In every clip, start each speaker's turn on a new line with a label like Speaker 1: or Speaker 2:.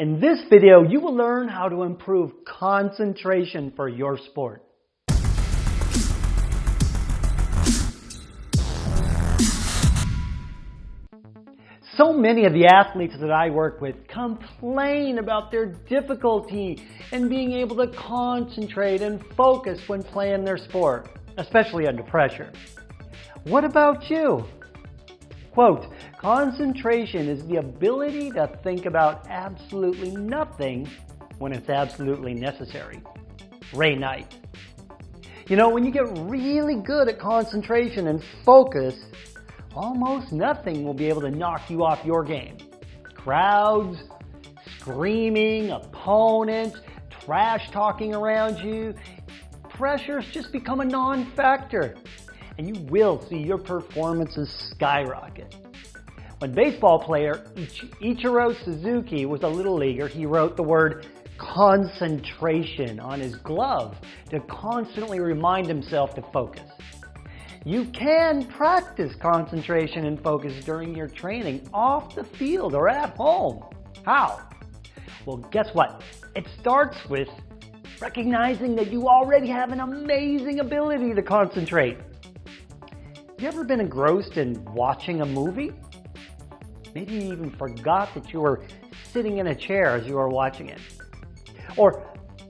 Speaker 1: In this video, you will learn how to improve concentration for your sport. So many of the athletes that I work with complain about their difficulty in being able to concentrate and focus when playing their sport, especially under pressure. What about you? Quote, concentration is the ability to think about absolutely nothing when it's absolutely necessary. Ray Knight. You know, when you get really good at concentration and focus, almost nothing will be able to knock you off your game. Crowds, screaming, opponents, trash talking around you, pressures just become a non-factor and you will see your performances skyrocket. When baseball player Ichiro Suzuki was a little leaguer, he wrote the word concentration on his glove to constantly remind himself to focus. You can practice concentration and focus during your training off the field or at home. How? Well, guess what? It starts with recognizing that you already have an amazing ability to concentrate. Have you ever been engrossed in watching a movie? Maybe you even forgot that you were sitting in a chair as you were watching it. Or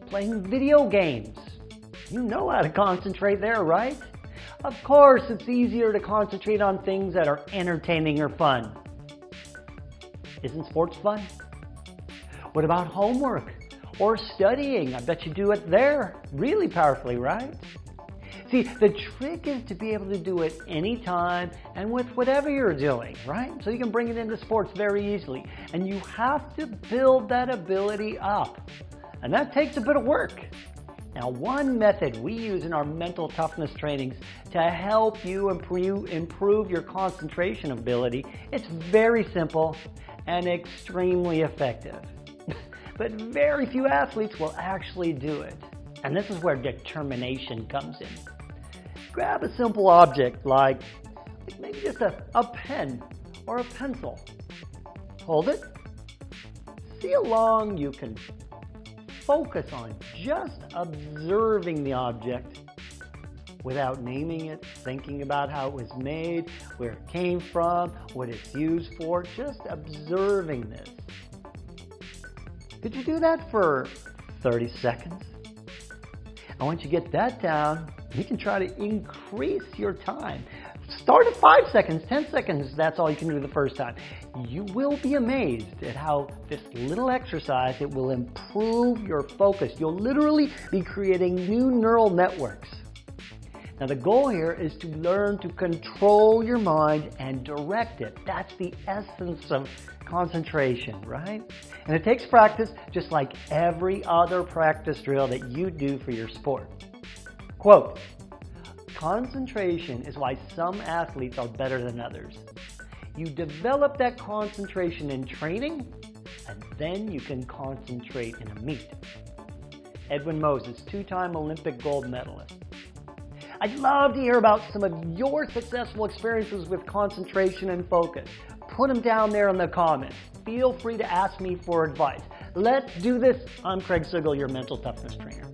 Speaker 1: playing video games. You know how to concentrate there, right? Of course, it's easier to concentrate on things that are entertaining or fun. Isn't sports fun? What about homework or studying? I bet you do it there really powerfully, right? See, the trick is to be able to do it anytime and with whatever you're doing, right? So you can bring it into sports very easily. And you have to build that ability up. And that takes a bit of work. Now, one method we use in our mental toughness trainings to help you improve, your concentration ability, it's very simple and extremely effective. but very few athletes will actually do it. And this is where determination comes in grab a simple object like, maybe just a, a pen or a pencil. Hold it. See how long you can focus on just observing the object without naming it, thinking about how it was made, where it came from, what it's used for, just observing this. Could you do that for 30 seconds? And once you get that down, you can try to increase your time. Start at five seconds, 10 seconds, that's all you can do the first time. You will be amazed at how this little exercise, it will improve your focus. You'll literally be creating new neural networks. Now the goal here is to learn to control your mind and direct it. That's the essence of concentration, right? And it takes practice just like every other practice drill that you do for your sport. Quote, concentration is why some athletes are better than others. You develop that concentration in training, and then you can concentrate in a meet. Edwin Moses, two-time Olympic gold medalist. I'd love to hear about some of your successful experiences with concentration and focus. Put them down there in the comments. Feel free to ask me for advice. Let's do this. I'm Craig Sigl, your mental toughness trainer.